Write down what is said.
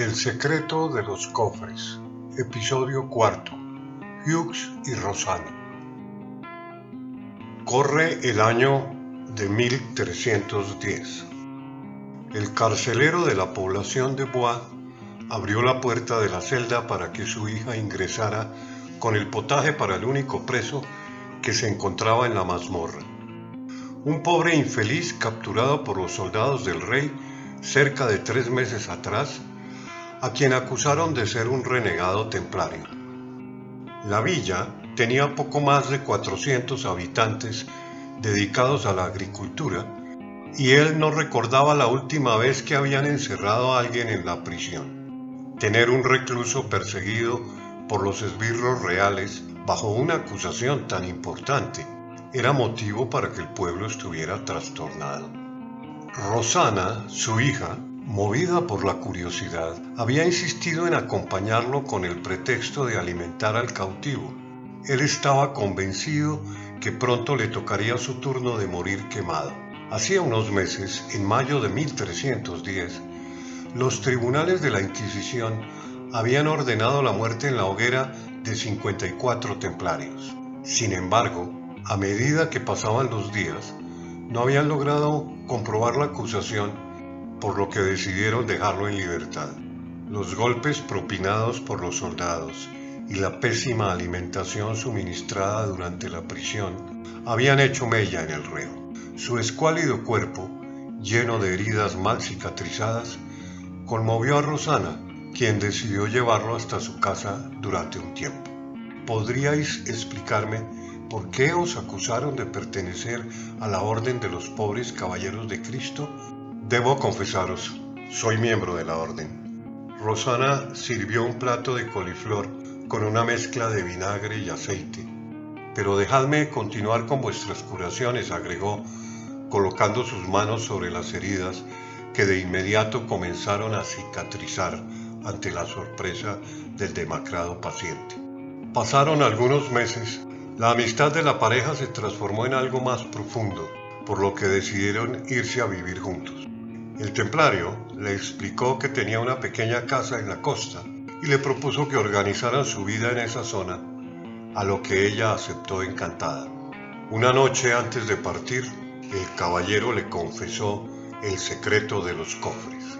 El secreto de los cofres, episodio cuarto, Hughes y Rosana. Corre el año de 1310. El carcelero de la población de Bois abrió la puerta de la celda para que su hija ingresara con el potaje para el único preso que se encontraba en la mazmorra. Un pobre infeliz capturado por los soldados del rey cerca de tres meses atrás, a quien acusaron de ser un renegado templario. La villa tenía poco más de 400 habitantes dedicados a la agricultura y él no recordaba la última vez que habían encerrado a alguien en la prisión. Tener un recluso perseguido por los esbirros reales bajo una acusación tan importante era motivo para que el pueblo estuviera trastornado. Rosana, su hija, movida por la curiosidad, había insistido en acompañarlo con el pretexto de alimentar al cautivo. Él estaba convencido que pronto le tocaría su turno de morir quemado. Hacía unos meses, en mayo de 1310, los tribunales de la Inquisición habían ordenado la muerte en la hoguera de 54 templarios. Sin embargo, a medida que pasaban los días, no habían logrado comprobar la acusación, por lo que decidieron dejarlo en libertad. Los golpes propinados por los soldados y la pésima alimentación suministrada durante la prisión habían hecho mella en el reo. Su escuálido cuerpo, lleno de heridas mal cicatrizadas, conmovió a Rosana, quien decidió llevarlo hasta su casa durante un tiempo. ¿Podríais explicarme ¿Por qué os acusaron de pertenecer a la Orden de los Pobres Caballeros de Cristo? Debo confesaros, soy miembro de la Orden. Rosana sirvió un plato de coliflor con una mezcla de vinagre y aceite. Pero dejadme continuar con vuestras curaciones, agregó, colocando sus manos sobre las heridas que de inmediato comenzaron a cicatrizar ante la sorpresa del demacrado paciente. Pasaron algunos meses la amistad de la pareja se transformó en algo más profundo, por lo que decidieron irse a vivir juntos. El templario le explicó que tenía una pequeña casa en la costa y le propuso que organizaran su vida en esa zona, a lo que ella aceptó encantada. Una noche antes de partir, el caballero le confesó el secreto de los cofres.